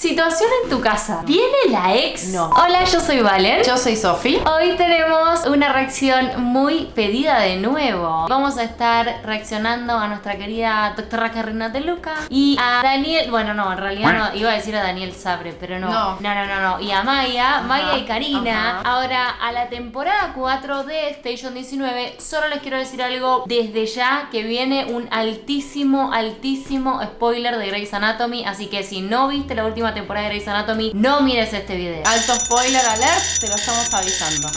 Situación en tu casa. ¿Viene la ex? No. Hola, yo soy Valen. Yo soy Sofi. Hoy tenemos una reacción muy pedida de nuevo. Vamos a estar reaccionando a nuestra querida doctora Carrina de Luca y a Daniel. Bueno, no, en realidad no. Iba a decir a Daniel Sabre, pero no. No. No, no, no. no. Y a Maya, Maya y Karina. ajá. Ahora, a la temporada 4 de Station 19, solo les quiero decir algo desde ya que viene un altísimo, altísimo spoiler de Grey's Anatomy. Así que si no viste la última temporada de Grey's Anatomy, no mires este video. Alto spoiler alert, te lo estamos avisando.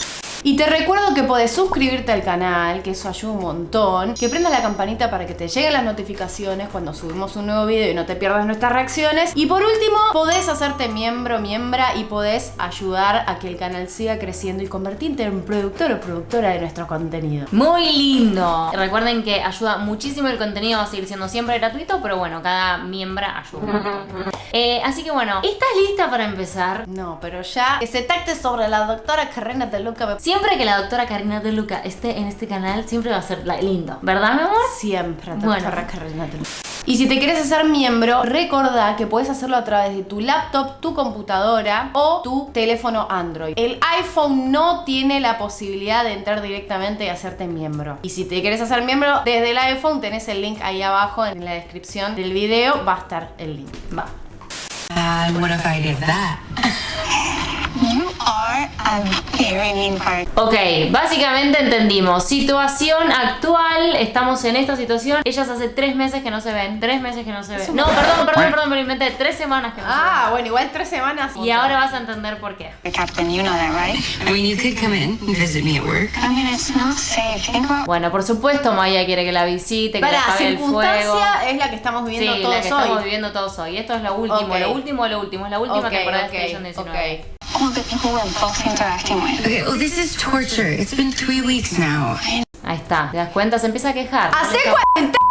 Y te recuerdo que podés suscribirte al canal, que eso ayuda un montón. Que prendas la campanita para que te lleguen las notificaciones cuando subimos un nuevo video y no te pierdas nuestras reacciones. Y por último, podés hacerte miembro, miembra y podés ayudar a que el canal siga creciendo y convertirte en productor o productora de nuestro contenido. Muy lindo. Recuerden que ayuda muchísimo el contenido, va a seguir siendo siempre gratuito, pero bueno, cada miembra ayuda. Eh, así que bueno, ¿estás lista para empezar? No, pero ya que se tacte sobre la doctora Carrena de Luca Siempre que la doctora Karina de Luca esté en este canal, siempre va a ser la- lindo, ¿verdad, mi amor? Siempre, doctora Bueno. Carrena de Luca. Y si te quieres hacer miembro, recordá que puedes hacerlo a través de tu laptop, tu computadora o tu teléfono Android. El iPhone no tiene la posibilidad de entrar directamente y hacerte miembro. Y si te quieres hacer miembro desde el iPhone, tenés el link ahí abajo en la descripción del video, va a estar el link. Va. And what if I did that? You are a. Ok, básicamente entendimos. Situación actual, estamos en esta situación. Ellas hace tres meses que no se ven. Tres meses que no se ven. No, perdón, perdón, perdón, me lo inventé. Tres semanas que no Ah, bueno, igual tres semanas. se ven. Y ahora vas a entender por qué. Captain, you know that, right? I mean, you could come in and visit me at work. I mean, it's not safe. Think about Bueno, por supuesto, Maya quiere que la visite, que le Para, apague el fuego. circunstancia es la que estamos Sí, viviendo la todos que estamos hoy. viviendo todos hoy. Esto es lo último, Ok. lo último, lo último. Es la última Ok, temporada ok, de Station 19. Ok. all the people we're both interacting with. Okay, well, this is torture. It's been three weeks now. Ahí está, ¿te das cuenta? Se empieza a quejar. No le ¡Hacé está- cuarentena!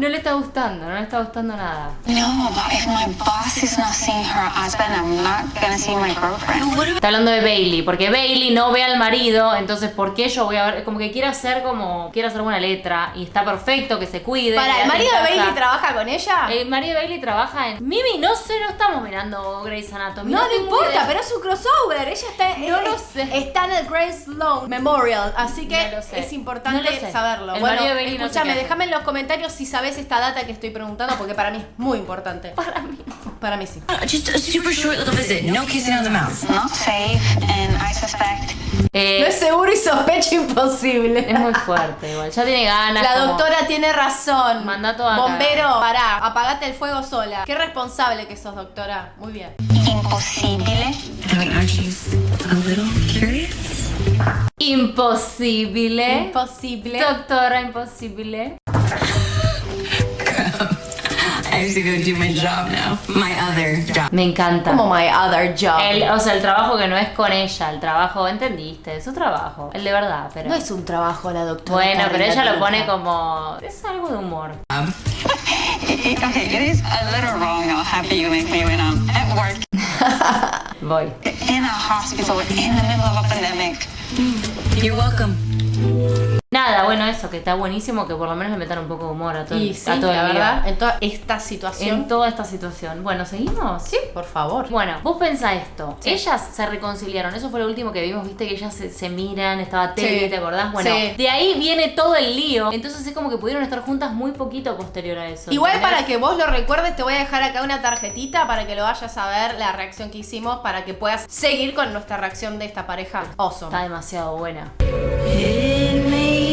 No le está gustando, no le está gustando nada. No, but if my boss is not seeing her husband, I'm not gonna see my girlfriend. Está hablando de Bailey, porque Bailey no ve al marido, entonces ¿por qué yo voy a ver? Como que quiere hacer como, quiere hacer buena letra y está perfecto que se cuide. Para, ¿el marido de. Bailey trabaja con ella? El marido de Bailey trabaja en... Mimi, no sé, no estamos mirando Grey's Anatomy. no, no importa, pero es un crossover. Ella está, No lo sé. está en el Grace Sloan Memorial, así que No lo sé. es importante No lo sé. saberlo. El bueno, marido de Bailey no sé escúchame, déjame en los comentarios si sabes esta data que estoy preguntando, porque para mí es muy importante. Para mí. Para mí sí. Just a super short little visit. No kissing on the mouth. Not safe, and I suspect Eh, No es seguro y sospecha imposible. es muy fuerte igual. Ya tiene ganas. La como- doctora tiene razón. Mandato a Bombero, pará, apagate el fuego sola. Qué responsable que sos, doctora. Muy bien. imposible. Imposible. Imposible. Doctora, imposible. I have to go do my job now. My other job. Me encanta. Como my other job. El, o sea, el trabajo que no es con ella, el trabajo, ¿entendiste? Es su trabajo, el de verdad, pero... No es un trabajo la doctora. bueno, pero ella lo pone como... Es algo de humor. Okay, it is a little wrong how happy you make me when I'm at work, Voy. in a hospital, in the middle of a pandemic. You're welcome. Nada, bueno, eso, que está buenísimo que por lo menos le metan un poco de humor a todo, Y el- sí, a todo la el verdad, en toda esta situación. En toda esta situación. Bueno, ¿seguimos? Sí, por favor. Bueno, vos pensá esto. Sí. Ellas se reconciliaron. Eso fue lo último que vimos. Viste que ellas se, se miran, estaba Teddy, Sí. ¿te acordás? Bueno, Sí. de ahí viene todo el lío. Entonces es como que pudieron estar juntas muy poquito posterior a eso. Igual ¿entendés? para que vos lo recuerdes, te voy a dejar acá una tarjetita para que lo vayas a ver, la reacción que hicimos, para que puedas seguir con nuestra reacción de esta pareja. Está Awesome. demasiado buena. ¡Le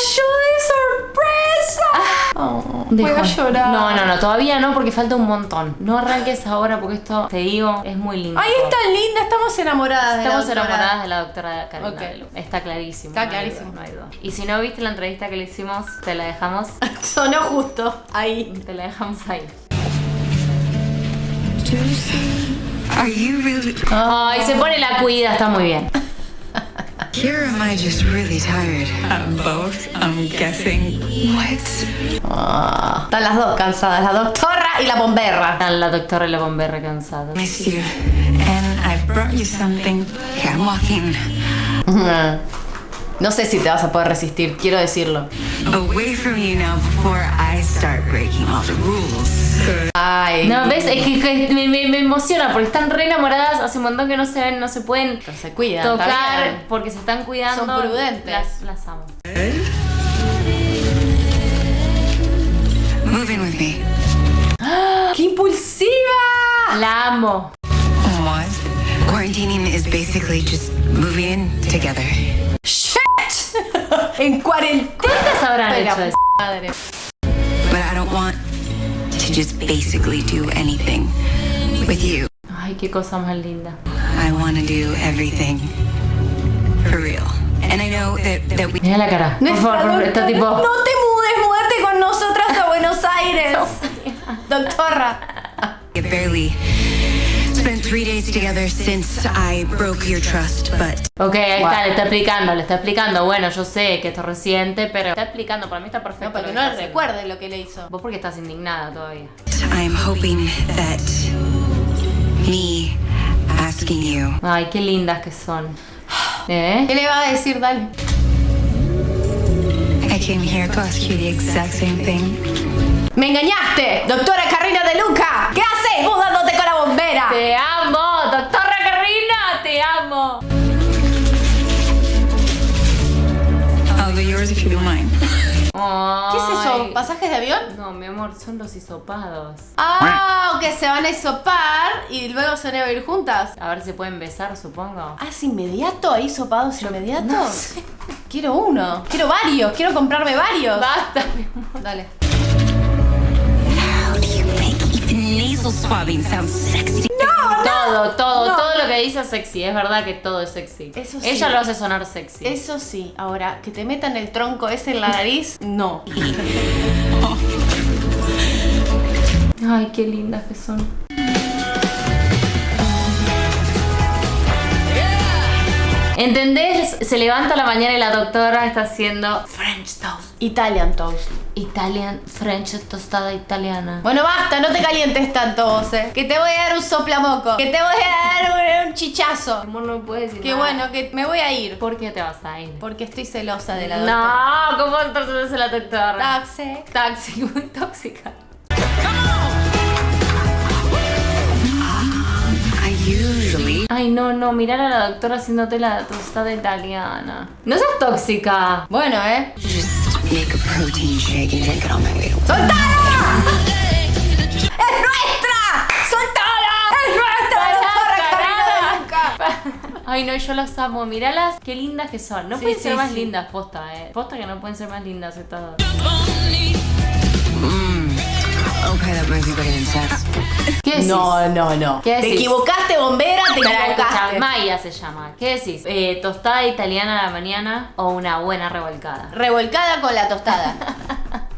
cayó de sorpresa! Oh, voy a llorar. No, no, no, todavía no porque falta un montón. No arranques ahora porque esto, te digo, es muy lindo. Ay, es tan linda, estamos enamoradas. de la Estamos doctora. enamoradas de la doctora Karina Ok. de Lu. Está clarísimo. Está no hay clarísimo. duda, no hay duda. Y si no viste la entrevista que le hicimos, te la dejamos. Sonó justo ahí. te la dejamos ahí. Ay, se pone la cuida, está muy bien. Here am I just really tired? I'm both. I'm guessing. What? Ah, están las dos cansadas, la doctora y la bomberra. Están la doctora y la bombera cansada. Miss you. And I brought you something. Okay, I'm walking. No sé si te vas a poder resistir, quiero decirlo. Away from you now before I start breaking all the rules. Ay. No, ¿ves? Es que, que me, me- me emociona porque están re enamoradas, hace un montón que no se ven, no se pueden Pero se cuidan. tocar porque se están cuidando. Son prudentes. Las, las amo. Move in with me. ¡Qué impulsiva! La amo. What? Quarantining is basically just moving in together. En cuarentena. ¿Cuántas habrán Pero, hecho eso? madre. But I don't want to just basically do anything with you. Ay, qué cosa más linda. I want to do everything for real. And I know that, that we Mira la cara. Por favor, por- está tipo. No te mudes, muerte con nosotras a Buenos Aires. Doctora. barely three days together since I broke your trust, but Ok, ahí está, le está explicando, le está explicando. Bueno, yo sé que esto es reciente, pero está explicando, para mí está perfecto. No, para que no le recuerde lo que le hizo. Vos porque estás indignada todavía. I'm hoping that me asking you Ay, qué lindas que son. ¿Eh? ¿Qué le va a decir, Dale? I came here to ask you the exact same thing. ¡Me engañaste! ¡Doctora Carrina de Luca! ¿Qué haces vos dándote con la bombera? ¡Te ¿Qué es eso? ¿Pasajes de avión? No, mi amor, son los hisopados. Ah, que se van a hisopar y luego se van a ir juntas. A ver si pueden besar, supongo. Ah, ¿es inmediato? ¿Hay hisopados inmediatos? Quiero uno. Quiero varios. Quiero comprarme varios. Basta, mi amor. Dale. How do you make even nasal swabbing sound sexy? Todo, todo, no. todo lo que dice es sexy. Es verdad que todo es sexy. Eso sí. Ella lo hace sonar sexy. Eso sí. Ahora, que te metan el tronco ese en la nariz, no. Ay, qué lindas que son. ¿Entendés? Se levanta a la mañana y la doctora está haciendo French toast. Italian toast. Italian, French tostada italiana. Bueno, basta, no te calientes tanto vos, eh. Que te voy a dar un soplamoco. Que te voy a dar un, un chichazo. Amor, no puedes decir nada. bueno, que me voy a ir. ¿Por qué te vas a ir? Porque estoy celosa de la doctora. No, ¿cómo estás la doctora? Taxi. Taxi, muy tóxica. I usually Ay, no, no, mirar a la doctora haciéndote la tostada italiana. No seas tóxica. Bueno, eh. Make a protein shake and drink it on my way to work. ¡Soltala! ¡Es nuestra! ¡Soltala! ¡Es nuestra! Luca! Ay, no, yo las amo. Míralas, qué lindas que son. No Sí, pueden sí, ser más sí. lindas, posta, eh. Posta que no pueden ser más lindas estas dos. Okay, that. ¿Qué decís? No, no, no. ¿Qué Te decís? equivocaste, te escuchá, equivocaste. Maya se llama. ¿Qué decís? Eh, ¿Tostada italiana a la mañana o una buena revolcada? Revolcada con la tostada.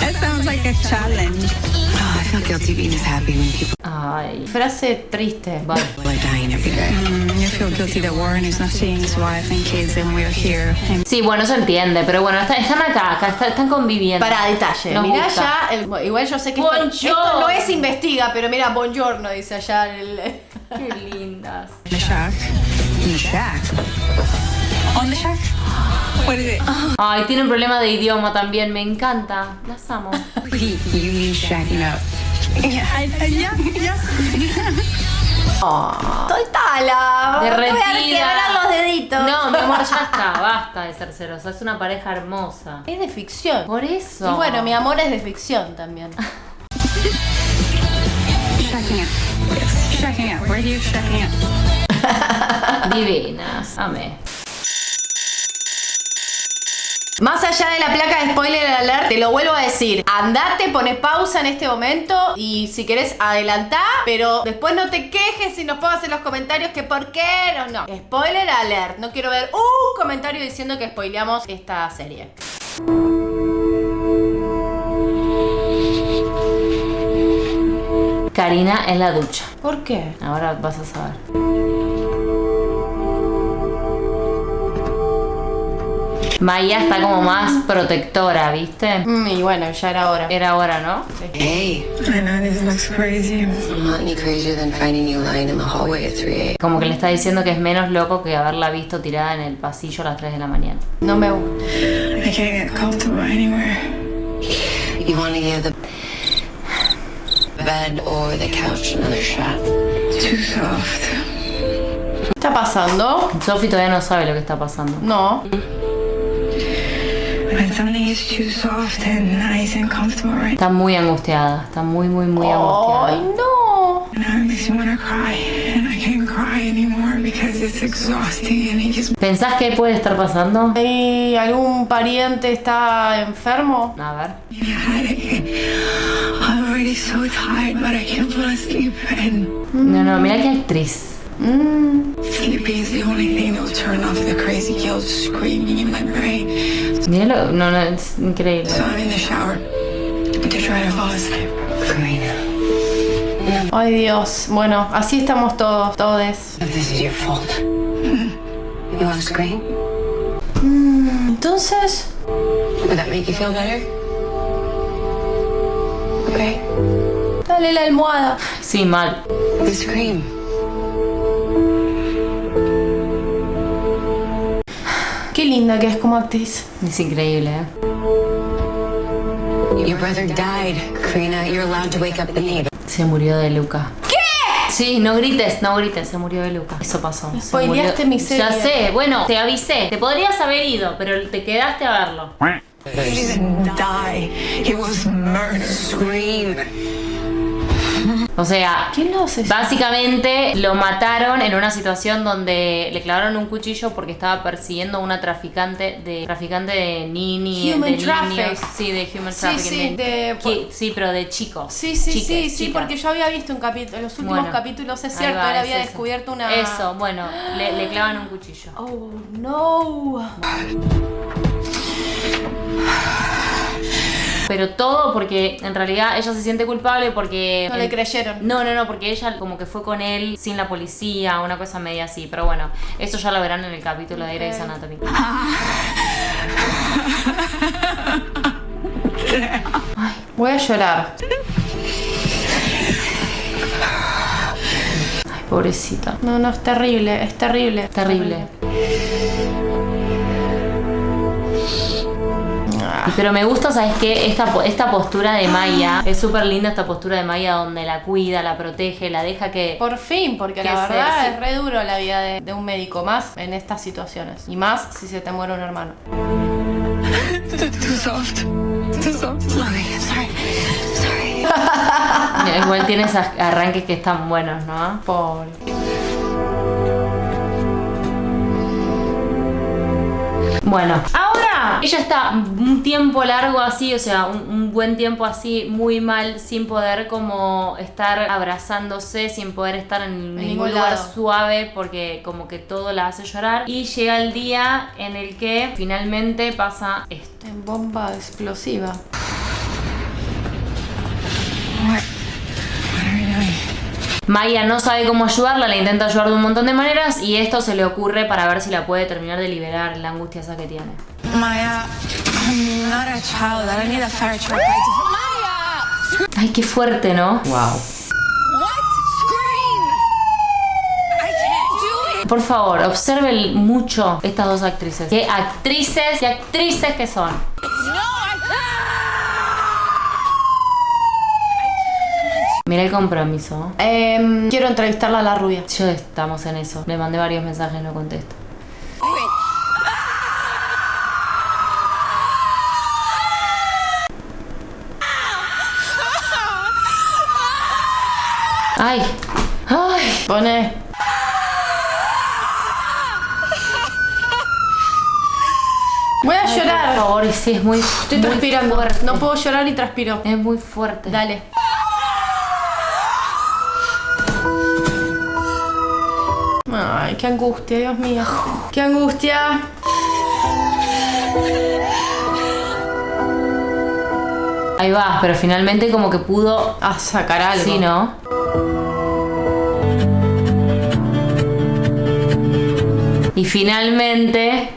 That sounds like a challenge. Oh, I feel guilty being this happy when people Ay, Frase triste. vale. are dying every day. Mm, you feel guilty that Warren is not seeing his wife and kids and we're here. And Sí, bueno, se entiende, pero bueno, está- están acá, acá está- están conviviendo. Para detalle. Nos Mirá gusta. ya. el- bueno, igual yo sé que esto, esto no es investiga, pero mira, buongiorno dice allá el. Qué lindas. in the shack. In the shack. On the shack? What is it? Ay, tienen problema de idioma también, me encanta. Las amo. You shacking up? Yeah, yeah, voy a Derretida. quebrar los deditos. No, mi amor, ya está, basta de ser celosa. Es una pareja hermosa. Es de ficción. Por eso. Y bueno, mi amor es de ficción también. Divinas. Amé. Más allá de la placa de spoiler alert, te lo vuelvo a decir. Andate, pones pausa en este momento y si querés adelantá, pero después no te quejes y nos pongas en los comentarios que por qué no. No. Spoiler alert. No quiero ver un comentario diciendo que spoileamos esta serie. Karina en la ducha. ¿Por qué? Ahora vas a saber. Maya está como más protectora, ¿viste? Mm, y bueno, ya era hora. Era hora, ¿no? Hey, I know this looks crazy. I'm not any crazier than finding you lying in the hallway at 3 a.m. Como que le está diciendo que es menos loco que haberla visto tirada en el pasillo a las 3 de la mañana. No me gusta. I can't get comfortable anywhere. You want to give the bed or the couch another shot? Too soft. ¿Qué está pasando? Sophie todavía no sabe lo que está pasando. No. When something is too soft and nice and comfortable right Está muy angustiada, está muy, muy, muy Ay, angustiada. no. now, it makes me want to cry. And I can't cry anymore because it's exhausting and it just ¿Pensás qué puede estar pasando? ¿Y algún pariente está enfermo? A ver. So tired, but I can't fall asleep. And No, no, mira qué actriz. sleeping is the only thing that will turn off the crazy guilt screaming in my brain. Míralo, no, no, es increíble. So I'm in the shower to try to fall asleep. Karina, Ay, Dios. Bueno, así estamos todos, todes. this is your fault, you want to scream? Entonces, Would that make you feel better? Okay. dale la almohada. Sí, mal. The scream. Qué linda que es como actriz. Es increíble, ¿eh? Your brother died, Karina. You're allowed to wake up the neighbor. Se murió de Luca. ¿Qué? Sí, no grites, no grites, se murió de Luca. Eso pasó. Spoileaste mi serie. Ya sé, bueno, te avisé. Te podrías haber ido, pero te quedaste a verlo. He was murdered. Scream. O sea, ¿Quién lo hace? Básicamente lo mataron en una situación donde le clavaron un cuchillo porque estaba persiguiendo a una traficante de traficante de nini, Human de traffic. niños, sí, de human Sí, trafficking, sí, de- Qui- sí, pero de chicos. Sí, sí, chiques, sí, sí, porque yo había visto un capítulo, en los últimos Bueno, capítulos, es cierto, va, él es había eso. descubierto una... Eso, bueno, le, le clavan un cuchillo. Oh, no. Pero todo porque en realidad ella se siente culpable porque No le creyeron. No, no, no, porque ella como que fue con él sin la policía, una cosa media así. Pero bueno, eso ya lo verán en el capítulo de Grey's Anatomy. Voy a llorar. Ay, pobrecita. No, no, es terrible, es terrible. Terrible. Pero me gusta, ¿sabes qué? Esta, esta postura de Maya, es súper linda esta postura de Maya donde la cuida, la protege, la deja que... Por fin, porque Que la verdad es re duro la vida de, de un médico, más en estas situaciones. Y más si se te muere un hermano. Igual tiene esos arranques que están buenos, ¿no? Pobre. Bueno, ahora ella está un tiempo largo así, o sea, un, un buen tiempo así, muy mal, sin poder como estar abrazándose, sin poder estar en, ningún ningún lugar lado. suave, porque como que todo la hace llorar. Y llega el día en el que finalmente pasa esto. En bomba explosiva. Maya no sabe cómo ayudarla, la intenta ayudar de un montón de maneras y esto se le ocurre para ver si la puede terminar de liberar la angustia esa que tiene. Maya, I'm not a child. I don't need a fire truck. Maya! Ay, qué fuerte, ¿no? Wow. What? Scream! I can't do it! Por favor, observen mucho estas dos actrices. Qué actrices y actrices que son. No, I Mira el compromiso. Em, quiero entrevistarla a la rubia. Yo estamos en eso. Le mandé varios mensajes, no contesto. Ay, ay. Pone. Voy a Por llorar. favor, y sí, es muy, Estoy muy transpirando. fuerte. No puedo llorar y transpiro. Es muy fuerte. Dale. Ay, qué angustia, Dios mío. Qué angustia. Ahí va, pero finalmente como que pudo. A sacar algo. Sí, ¿no? Y finalmente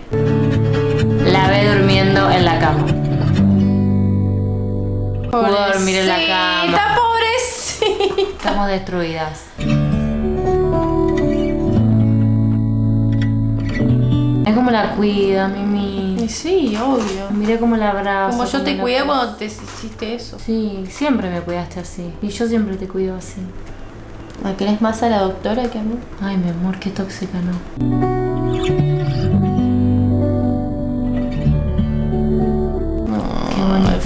la ve durmiendo en la cama. Pudo dormir en la cama. pobrecita. Estamos destruidas. Es como la cuida, Mimi. Y Sí, obvio. Miré cómo la abrazo. Como yo cómo te la- cuidé cuando te hiciste eso. Sí, siempre me cuidaste así. Y yo siempre te cuido así. ¿La querés más a la doctora que a mí? Ay, mi amor, qué tóxica, ¿no?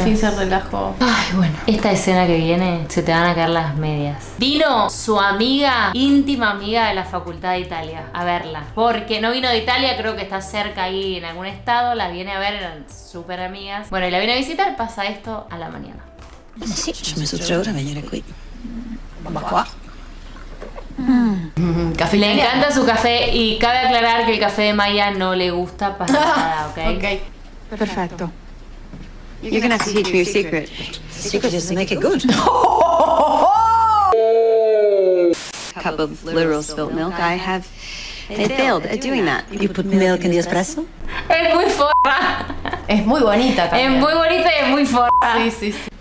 Fin se relajó. Ay, bueno. Esta escena que viene, se te van a caer las medias. Vino su amiga, íntima amiga de la Facultad de Italia, a verla. Porque no vino de Italia, creo que está cerca ahí en algún estado. La viene a ver, eran súper amigas. Bueno, y la viene a visitar, pasa esto a la mañana. Sì, ci ho messo tre ore a venire qui. Ma qua? Mm, Café Le encanta su café y cabe aclarar que el café de Maya no le gusta para nada, ¿ok? Ok. Perfetto. You're gonna have to teach me your secret. Secret is to make it good. Cup of literal spilt milk. I have. They failed at doing that. You put milk in the espresso? Es muy forra. Es muy bonita Es muy bonita y es muy forra. Sí, sí, sí.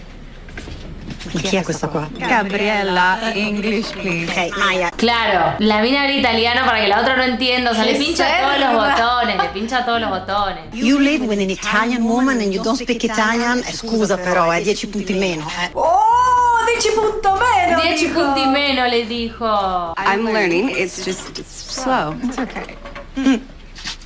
Chi è questa qua? Gabriella, English, please. Ok, Maya. Claro, la mina habla italiano para que la otra no entienda. O sea, le ¡Qué pincha todos los botones, le pincha todos los botones. You live with an Italian woman and you don't speak Italian? Eh, scusa però, è 10 punti meno. Eh. ¡Oh! 10 punto menos. 10 dijo. punti meno le dijo. I'm learning. It's just it's slow. It's okay. Dov'è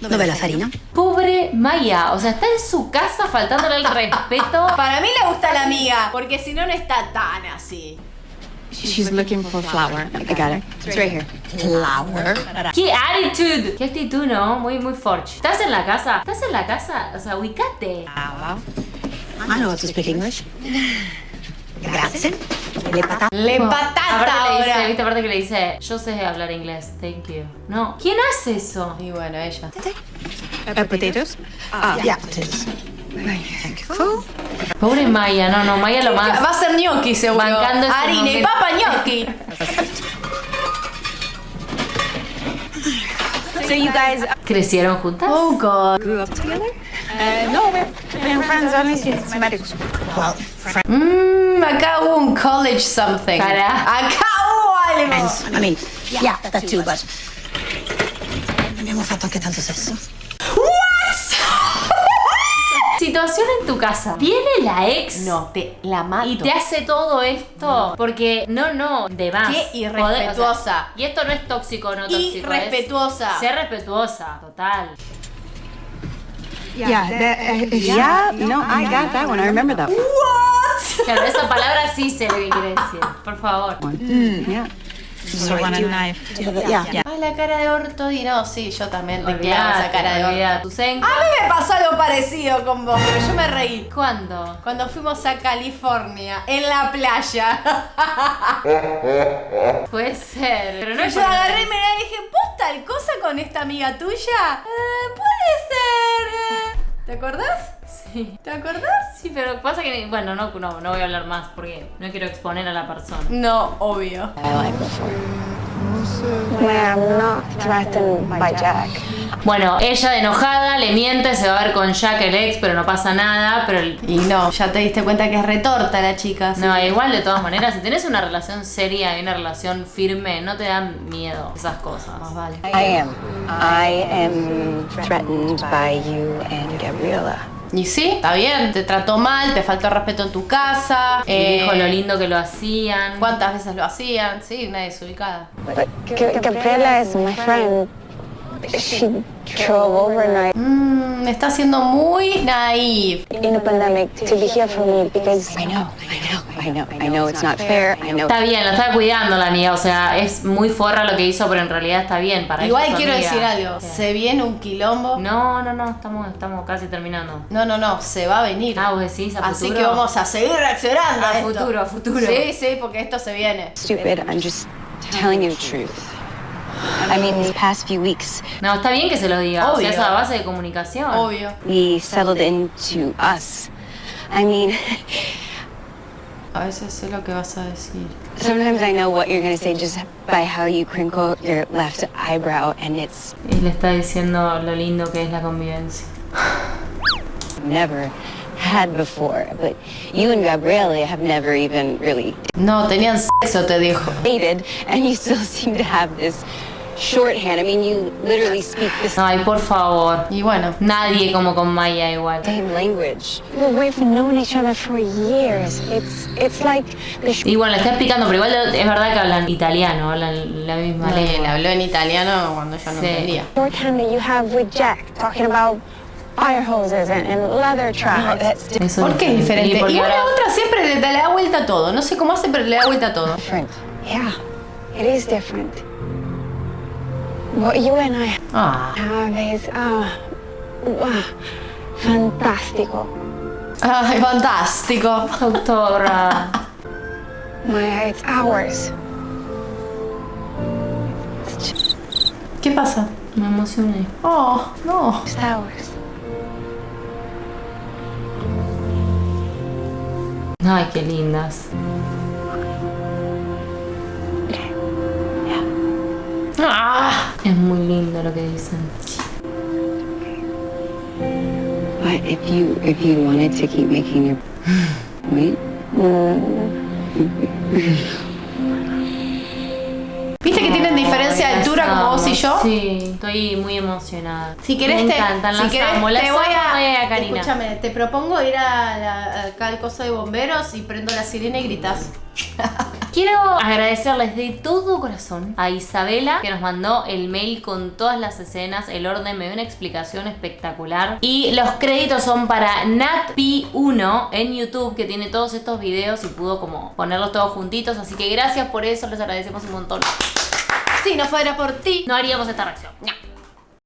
la farina? Pobre Maya, o sea, está en su casa faltándole el respeto. Para mí le gusta la amiga, porque si no, no está tan así. She's looking for flour. I got it. It's right here. Flour. ¡Qué attitude! ¡Qué actitud, no! Muy, muy forch. ¿Estás en la casa? ¿Estás en la casa? O sea, ubicate. I know how to speak English. Grazie. Le patate. Le patata Aparte le dice, ahora. viste, aparte que le dice, yo sé hablar inglés, thank you. No, ¿quién hace eso? Y bueno, ella. Potatoes. Yeah, potatoes. Thank you. Pobre Maya, no, no, Maya lo más. Va a ser gnocchi seguro. Bancando ese Harina y papa gnocchi. So you guys ¿Crecieron juntas? Oh god. grew up together? Uh, no, we're friends only since medical school. Well, Acá hubo un college something. Para. Acá hubo algo. I mean, yeah, that too, but... Abbiamo fatto anche tanto sesso. Situación en tu casa. Viene la ex. No, te la mato. Y te hace todo esto porque no, no, de más. Qué irrespetuosa. O sea, y esto no es tóxico, no tóxico. Irrespetuosa. Es ser respetuosa, total. Yeah, that, uh, yeah, no, I got that one. I remember that one. What? Claro, esa palabra sí sé lo que quiere decir. Por favor. Yeah. Have a, yeah, yeah. Ah, la cara de orto y no, sí, yo también te quedaba esa cara de orto. A mí me pasó algo parecido con vos, pero yo me reí. ¿Cuándo? Cuando fuimos a California, en la playa. Puede ser. Pero no yo agarré y me la dije, ¿vos tal cosa con esta amiga tuya? Eh, puede ser. eh. ¿Te acordás? Sí. ¿Te acordás? Sí, pero pasa que. Bueno, no, no, no voy a hablar más porque no quiero exponer a la persona. No, obvio. I'm not threatened by Jack. Bueno, ella de enojada le miente, se va a ver con Jack el ex, pero no pasa nada. Pero el- Y no, ya te diste cuenta que es retorta la chica. No, que- igual de todas maneras, si tenés una relación seria y una relación firme, no te dan miedo esas cosas. Más vale. I am. I am threatened by you and Gabriella. Y sí, está bien, te trató mal, te faltó respeto en tu casa. Y eh, dijo lo lindo que lo hacían. ¿Cuántas veces lo hacían? Sí, una desubicada. But Ga- Gabriella is my friend. She drove overnight Mmm, está siendo muy naive. in a pandemic to be here for me because I know, I know, I know, I know it's not fair. I know. Está bien, lo está cuidando la amiga, o sea, es muy forra lo que hizo, pero en realidad está bien para ella, Igual quiero amiga. decir algo, se viene un quilombo. No, no, no, estamos, estamos casi terminando. No, no, no, se va a venir. Ah, vos decís a Así futuro. que vamos a seguir reaccionando a, A futuro, a futuro. Sí, sí, porque esto se viene. Stupid. I'm just telling you the truth. I mean, these past few weeks, No, está bien que se lo diga, o sea, Obvio. es a base de comunicación. Obvio. we settled into us. I mean, A veces sé lo que vas a decir. sometimes I know what you're gonna say just by how you crinkle your left eyebrow, and it's Y le está diciendo lo lindo que es la convivencia. never had before. But you and Gabriele have never even really No, tenían sexo, te dijo. dated, and you still seem to have this shorthand. I mean, you literally speak the Ay, por favor. Y bueno, Nadie como con Maya igual. same language. Well, we've known each other for years. It's it's like the Y bueno, le está explicando, pero igual es verdad que hablan italiano, hablan la misma le, le lengua. habló en italiano cuando yo no Sí. entendía. shorthand that you have with Jack, talking about fire hoses and, and leather tracks. Eso ¿Por qué es diferente? Y la ahora- otra siempre le, da vuelta a todo. No sé cómo hace, pero le da vuelta a todo. Different. Yeah, it is different. What you and I Ah, have is ah, wow, fantástico. Ay, fantástico. Doctora. Maya, it's ours. ¿Qué pasa? Me emocioné. Oh, no. It's ours. Ay, qué lindas. Ah, Es muy lindo lo que dicen. But if you if you wanted to keep making your point, ¿Viste que tienen diferencia de altura como vos y yo? Sí, estoy muy emocionada. Si querés, Me te, encantan, si las querés, amo, las te voy amo, a, y a Karina. Escúchame, te propongo ir a la- acá al coso de bomberos y prendo la sirena y gritas. Quiero agradecerles de todo corazón a Isabela que nos mandó el mail con todas las escenas, el orden, me dio una explicación espectacular. Y los créditos son para NatP1 en YouTube que tiene todos estos videos y pudo como ponerlos todos juntitos. Así que gracias por eso, les agradecemos un montón. Si no fuera por ti. No haríamos esta reacción. Ña.